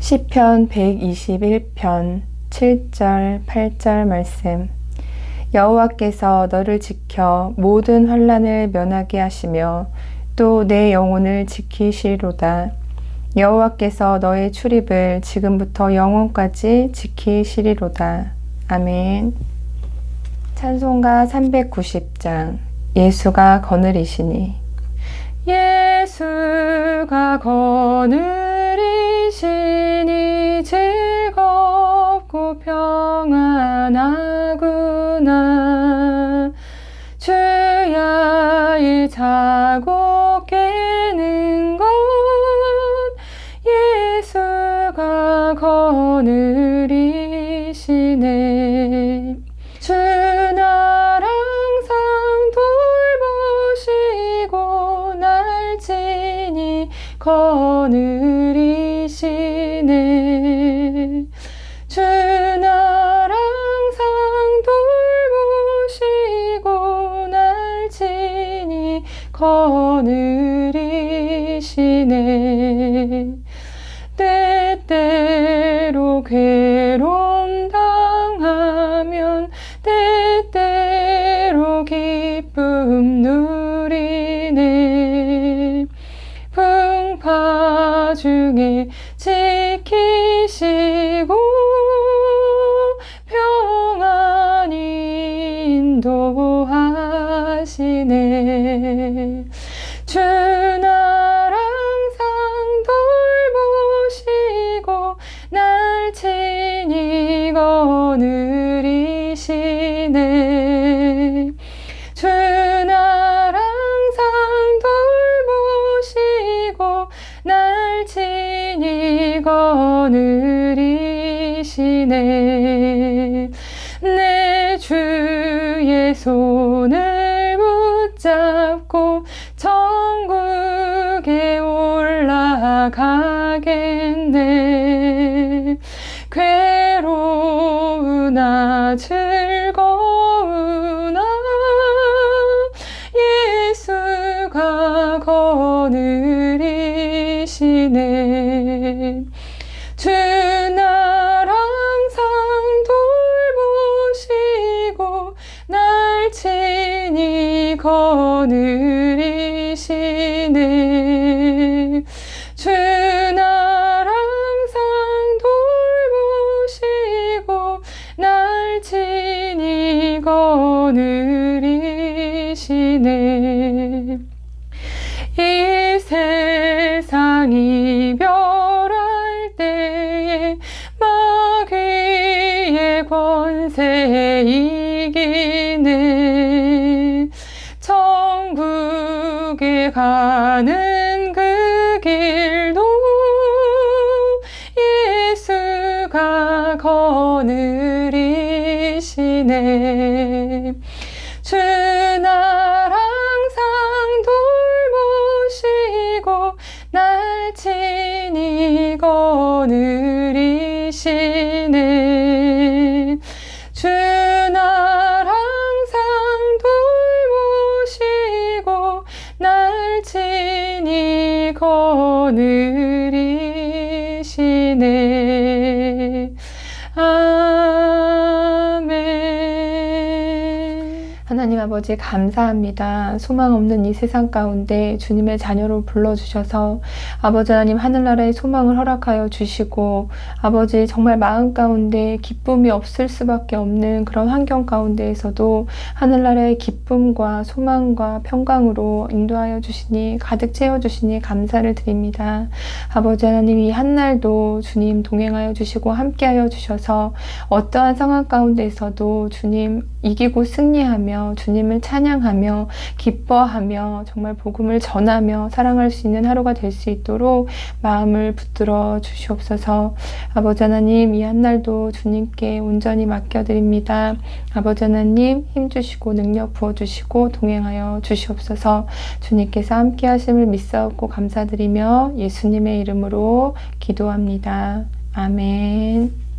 시편 121편 7절 8절 말씀 여호와께서 너를 지켜 모든 환란을 면하게 하시며 또 내 영혼을 지키시리로다. 여호와께서 너의 출입을 지금부터 영원까지 지키시리로다. 아멘. 찬송가 390장 예수가 거느리시니 예수가 거느 거느리시네. 주날 항상 돌보시고 날 친히 거느리시네 지키시고 평안히 인도하시네. 주 날 친히 거느리시네. 내 주의 손을 붙잡고 천국에 올라가겠네. 괴로우나 즐 거느리시네 주 날 항상 돌보시고 날 친히 거느리시네. 주 날 항상 돌보시고 날 친히 거느리시네 천국에 가는 그 길도 예수가 거느리시네. 주 날 항상 돌보시고 날 친히 거느리시네 아멘 하나님 아버지 감사합니다. 소망 없는 이 세상 가운데 주님의 자녀로 불러주셔서 아버지 하나님 하늘나라의 소망을 허락하여 주시고 아버지 정말 마음 가운데 기쁨이 없을 수밖에 없는 그런 환경 가운데에서도 하늘나라의 기쁨과 소망과 평강으로 인도하여 주시니 가득 채워주시니 감사를 드립니다. 아버지 하나님 이 한날도 주님 동행하여 주시고 함께하여 주셔서 어떠한 상황 가운데에서도 주님 이기고 승리 주님을 찬양하며 기뻐하며 정말 복음을 전하며 사랑할 수 있는 하루가 될 수 있도록 마음을 붙들어 주시옵소서 아버지 하나님 이 한 날도 주님께 온전히 맡겨드립니다. 아버지 하나님 힘 주시고 능력 부어주시고 동행하여 주시옵소서 주님께서 함께 하심을 믿사옵고 감사드리며 예수님의 이름으로 기도합니다. 아멘